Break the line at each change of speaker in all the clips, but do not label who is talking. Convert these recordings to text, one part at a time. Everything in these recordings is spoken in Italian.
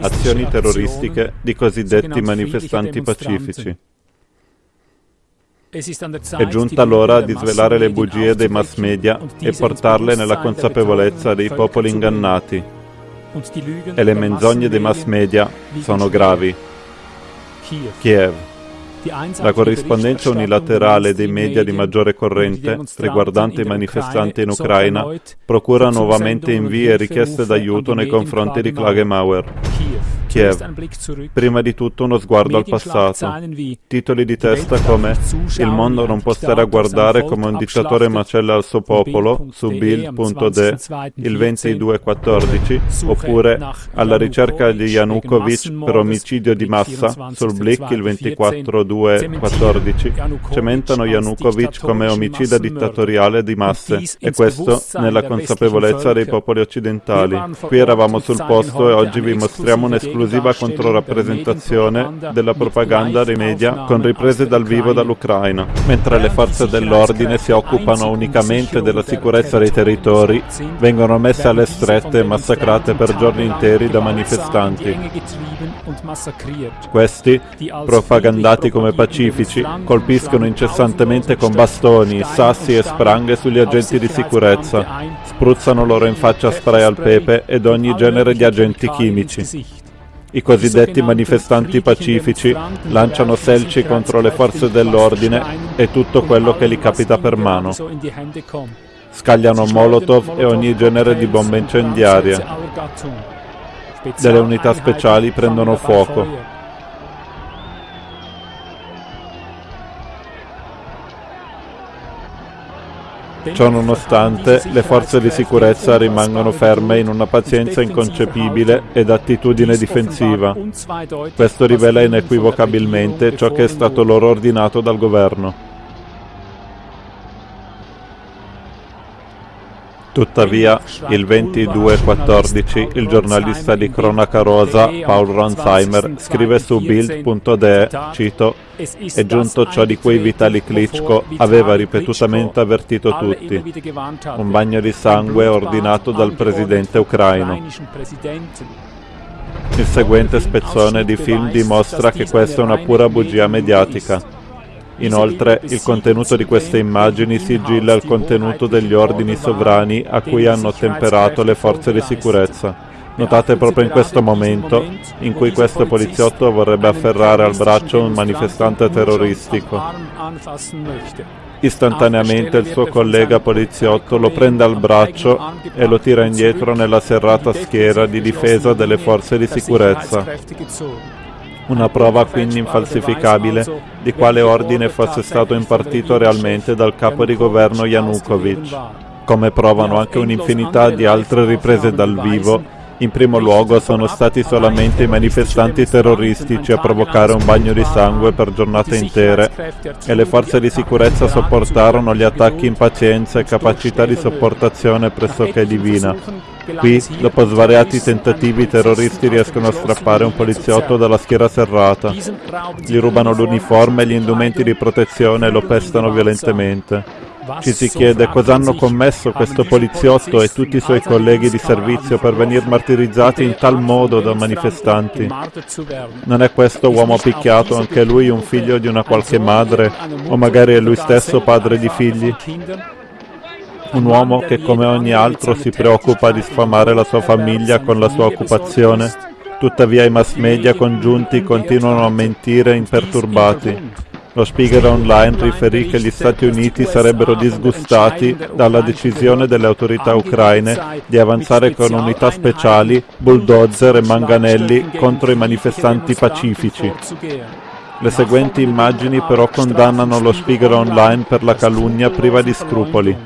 azioni terroristiche di cosiddetti manifestanti pacifici. È giunta l'ora di svelare le bugie dei mass media e portarle nella consapevolezza dei popoli ingannati. E le menzogne dei mass media sono gravi. Kiev. La corrispondenza unilaterale dei media di maggiore corrente riguardante i manifestanti in Ucraina procura nuovamente invii e richieste d'aiuto nei confronti di Klagemauer. Kiev. Prima di tutto uno sguardo al passato. Titoli di testa come Il mondo non può stare a guardare come un dittatore macella al suo popolo su Bill.de il 2214 oppure Alla ricerca di Yanukovych per omicidio di massa sul Blick il 24214 cementano Yanukovych come omicida dittatoriale di masse e questo nella consapevolezza dei popoli occidentali. Qui eravamo sul posto e oggi vi mostriamo un'esclusiva esclusiva controrappresentazione della propaganda dei media con riprese dal vivo dall'Ucraina, mentre le forze dell'ordine si occupano unicamente della sicurezza dei territori, vengono messe alle strette e massacrate per giorni interi da manifestanti. Questi, propagandati come pacifici, colpiscono incessantemente con bastoni, sassi e spranghe sugli agenti di sicurezza, spruzzano loro in faccia spray al pepe ed ogni genere di agenti chimici. I cosiddetti manifestanti pacifici lanciano selci contro le forze dell'ordine e tutto quello che gli capita per mano. Scagliano molotov e ogni genere di bombe incendiarie. Delle unità speciali prendono fuoco. Ciò nonostante, le forze di sicurezza rimangono ferme in una pazienza inconcepibile ed attitudine difensiva. Questo rivela inequivocabilmente ciò che è stato loro ordinato dal governo. Tuttavia, il 22-14, il giornalista di Cronaca Rosa, Paul Ronsheimer, scrive su Bild.de, cito, è giunto ciò di cui Vitali Klitschko aveva ripetutamente avvertito tutti, un bagno di sangue ordinato dal presidente ucraino. Il seguente spezzone di film dimostra che questa è una pura bugia mediatica. Inoltre, il contenuto di queste immagini sigilla il contenuto degli ordini sovrani a cui hanno ottemperato le forze di sicurezza. Notate proprio in questo momento in cui questo poliziotto vorrebbe afferrare al braccio un manifestante terroristico. Istantaneamente il suo collega poliziotto lo prende al braccio e lo tira indietro nella serrata schiera di difesa delle forze di sicurezza una prova quindi infalsificabile di quale ordine fosse stato impartito realmente dal capo di governo Yanukovych, come provano anche un'infinità di altre riprese dal vivo in primo luogo sono stati solamente i manifestanti terroristici a provocare un bagno di sangue per giornate intere e le forze di sicurezza sopportarono gli attacchi in pazienza e capacità di sopportazione pressoché divina. Qui, dopo svariati tentativi, i terroristi riescono a strappare un poliziotto dalla schiera serrata. Gli rubano l'uniforme e gli indumenti di protezione e lo pestano violentemente. Ci si chiede cosa hanno commesso questo poliziotto e tutti i suoi colleghi di servizio per venire martirizzati in tal modo da manifestanti. Non è questo uomo picchiato anche lui un figlio di una qualche madre o magari è lui stesso padre di figli? Un uomo che come ogni altro si preoccupa di sfamare la sua famiglia con la sua occupazione. Tuttavia i mass media congiunti continuano a mentire imperturbati. Lo Spiegel Online riferì che gli Stati Uniti sarebbero disgustati dalla decisione delle autorità ucraine di avanzare con unità speciali, bulldozer e manganelli contro i manifestanti pacifici. Le seguenti immagini però condannano lo Spiegel Online per la calunnia priva di scrupoli.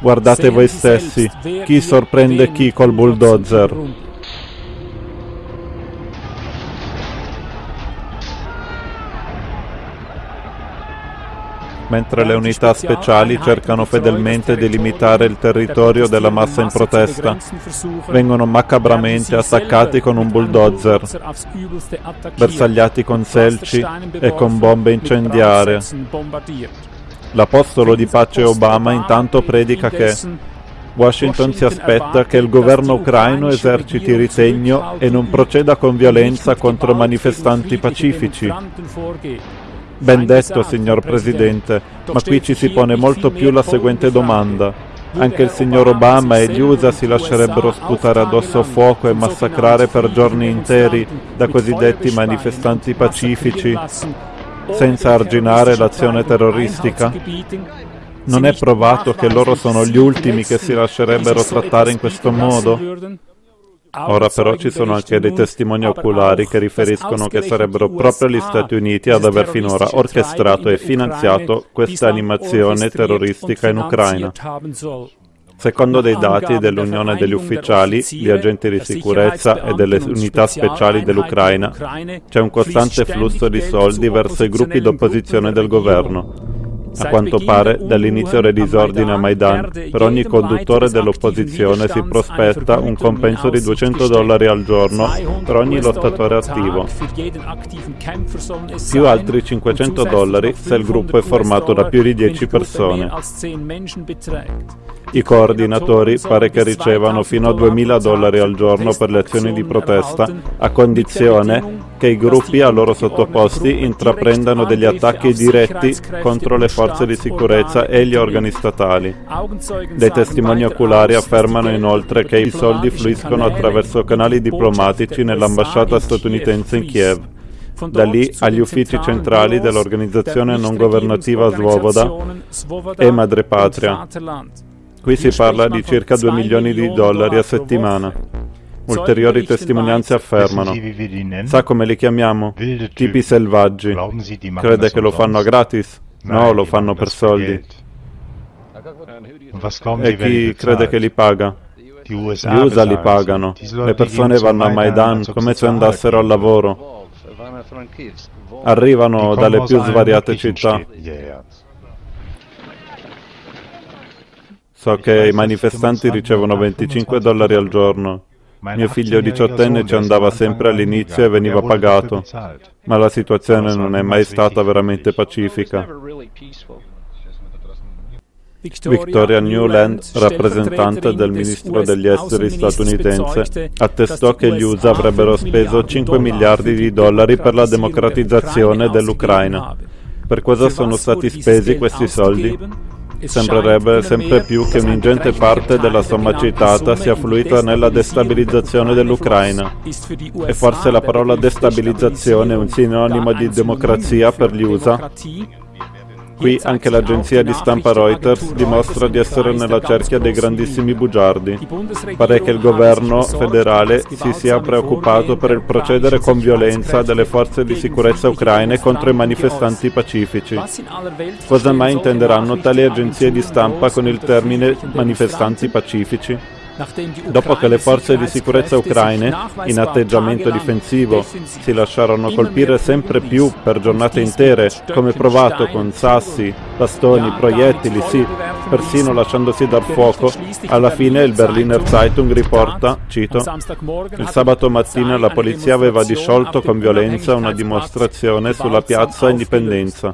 Guardate voi stessi, chi sorprende chi col bulldozer. Mentre le unità speciali cercano fedelmente di limitare il territorio della massa in protesta. Vengono macabramente attaccati con un bulldozer, bersagliati con selci e con bombe incendiarie. L'apostolo di pace Obama intanto predica che Washington si aspetta che il governo ucraino eserciti ritegno e non proceda con violenza contro manifestanti pacifici. Ben detto, signor Presidente, ma qui ci si pone molto più la seguente domanda. Anche il signor Obama e gli USA si lascerebbero sputare addosso fuoco e massacrare per giorni interi da cosiddetti manifestanti pacifici senza arginare l'azione terroristica? Non è provato che loro sono gli ultimi che si lascerebbero trattare in questo modo? Ora però ci sono anche dei testimoni oculari che riferiscono che sarebbero proprio gli Stati Uniti ad aver finora orchestrato e finanziato questa animazione terroristica in Ucraina. Secondo dei dati dell'Unione degli Ufficiali, gli agenti di sicurezza e delle unità speciali dell'Ucraina, c'è un costante flusso di soldi verso i gruppi d'opposizione del governo. A quanto pare, dall'inizio del disordine a Maidan, per ogni conduttore dell'opposizione si prospetta un compenso di 200 dollari al giorno per ogni lottatore attivo, più altri 500 dollari se il gruppo è formato da più di 10 persone. I coordinatori pare che ricevano fino a 2.000 dollari al giorno per le azioni di protesta, a condizione che i gruppi a loro sottoposti intraprendano degli attacchi diretti contro le forze di sicurezza e gli organi statali. Dei testimoni oculari affermano inoltre che i soldi fluiscono attraverso canali diplomatici nell'ambasciata statunitense in Kiev. Da lì agli uffici centrali dell'organizzazione non governativa Svoboda e Madrepatria. Qui si parla di circa 2 milioni di dollari a settimana. Ulteriori testimonianze affermano. Sa come li chiamiamo? Tipi selvaggi. Crede che lo fanno a gratis? No, lo fanno per soldi. E chi crede che li paga? Gli USA li pagano. Le persone vanno a Maidan come se andassero al lavoro. Arrivano dalle più svariate città. So che i manifestanti ricevono 25 dollari al giorno. Mio figlio diciottenne ci andava sempre all'inizio e veniva pagato, ma la situazione non è mai stata veramente pacifica. Victoria Newland, rappresentante del ministro degli esteri statunitense, attestò che gli USA avrebbero speso 5 miliardi di dollari per la democratizzazione dell'Ucraina. Per cosa sono stati spesi questi soldi? Sembrerebbe sempre più che un'ingente parte della somma citata sia fluita nella destabilizzazione dell'Ucraina. E forse la parola destabilizzazione è un sinonimo di democrazia per gli USA? Qui anche l'agenzia di stampa Reuters dimostra di essere nella cerchia dei grandissimi bugiardi. Pare che il governo federale si sia preoccupato per il procedere con violenza delle forze di sicurezza ucraine contro i manifestanti pacifici. Cosa mai intenderanno tali agenzie di stampa con il termine manifestanti pacifici? Dopo che le forze di sicurezza ucraine, in atteggiamento difensivo, si lasciarono colpire sempre più per giornate intere, come provato con sassi, bastoni, proiettili, sì, persino lasciandosi dar fuoco, alla fine il Berliner Zeitung riporta, cito, il sabato mattina la polizia aveva disciolto con violenza una dimostrazione sulla piazza Indipendenza.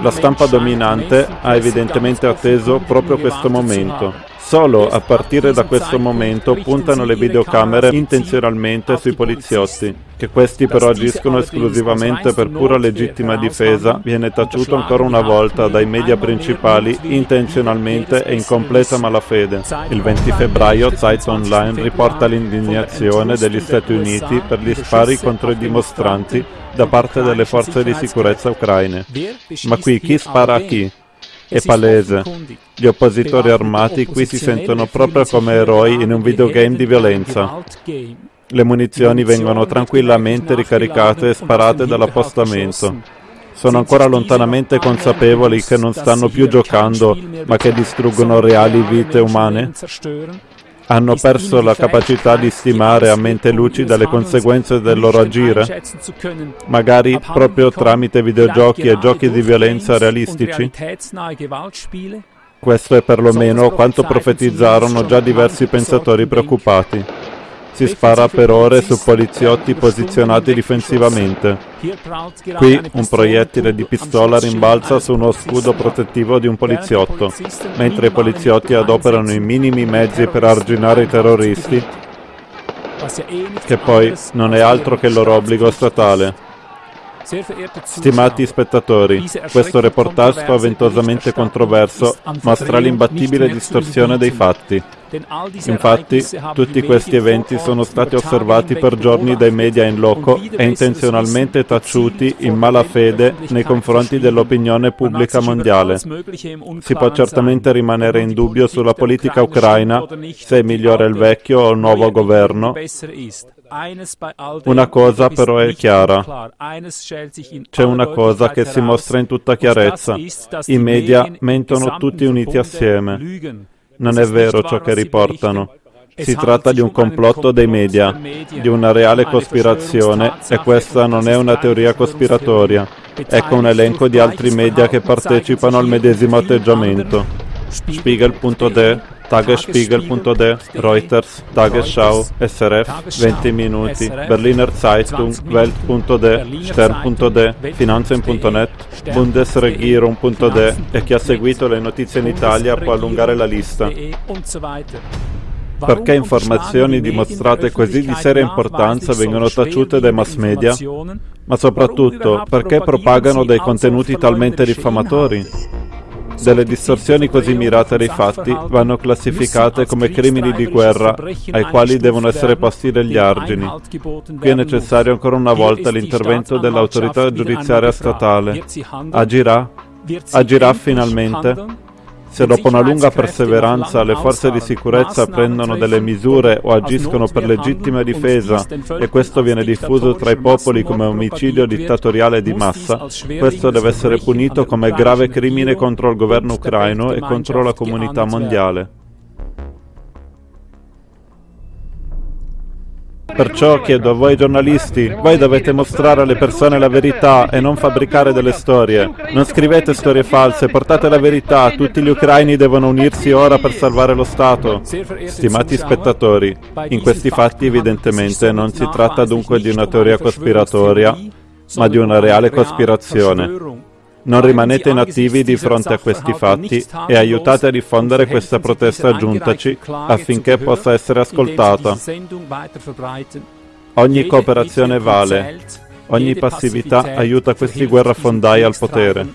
La stampa dominante ha evidentemente atteso proprio questo momento Solo a partire da questo momento puntano le videocamere intenzionalmente sui poliziotti. Che questi però agiscono esclusivamente per pura legittima difesa viene taciuto ancora una volta dai media principali intenzionalmente e in completa malafede. Il 20 febbraio Zeit Online riporta l'indignazione degli Stati Uniti per gli spari contro i dimostranti da parte delle forze di sicurezza ucraine. Ma qui chi spara a chi? È palese. Gli oppositori armati qui si sentono proprio come eroi in un videogame di violenza. Le munizioni vengono tranquillamente ricaricate e sparate dall'appostamento. Sono ancora lontanamente consapevoli che non stanno più giocando, ma che distruggono reali vite umane? Hanno perso la capacità di stimare a mente lucida le conseguenze del loro agire, magari proprio tramite videogiochi e giochi di violenza realistici? Questo è perlomeno quanto profetizzarono già diversi pensatori preoccupati. Si spara per ore su poliziotti posizionati difensivamente. Qui un proiettile di pistola rimbalza su uno scudo protettivo di un poliziotto, mentre i poliziotti adoperano i minimi mezzi per arginare i terroristi, che poi non è altro che il loro obbligo statale. Stimati spettatori, questo reportage spaventosamente controverso mostra l'imbattibile distorsione dei fatti. Infatti, tutti questi eventi sono stati osservati per giorni dai media in loco e intenzionalmente taciuti in malafede nei confronti dell'opinione pubblica mondiale. Si può certamente rimanere in dubbio sulla politica ucraina, se è migliore il vecchio o il nuovo governo. Una cosa però è chiara. C'è una cosa che si mostra in tutta chiarezza. I media mentono tutti uniti assieme. Non è vero ciò che riportano. Si tratta di un complotto dei media, di una reale cospirazione e questa non è una teoria cospiratoria. Ecco un elenco di altri media che partecipano al medesimo atteggiamento. Spiegel.de, Tagesspiegel.de, Reuters, Tagesschau, SRF, 20 minuti, Berliner Zeitung, Welt.de, Stern.de, Finanzen.net, Bundesregierung.de e chi ha seguito le notizie in Italia può allungare la lista. Perché informazioni dimostrate così di seria importanza vengono taciute dai mass media? Ma soprattutto, perché propagano dei contenuti talmente diffamatori? Delle distorsioni così mirate dei fatti vanno classificate come crimini di guerra ai quali devono essere posti degli argini. Qui è necessario ancora una volta l'intervento dell'autorità giudiziaria statale. Agirà? Agirà finalmente? Se dopo una lunga perseveranza le forze di sicurezza prendono delle misure o agiscono per legittima difesa e questo viene diffuso tra i popoli come omicidio dittatoriale di massa, questo deve essere punito come grave crimine contro il governo ucraino e contro la comunità mondiale. Perciò chiedo a voi giornalisti, voi dovete mostrare alle persone la verità e non fabbricare delle storie. Non scrivete storie false, portate la verità, tutti gli ucraini devono unirsi ora per salvare lo Stato. Stimati spettatori, in questi fatti evidentemente non si tratta dunque di una teoria cospiratoria, ma di una reale cospirazione. Non rimanete inattivi di fronte a questi fatti e aiutate a diffondere questa protesta giuntaci affinché possa essere ascoltata. Ogni cooperazione vale, ogni passività aiuta questi guerrafondai al potere.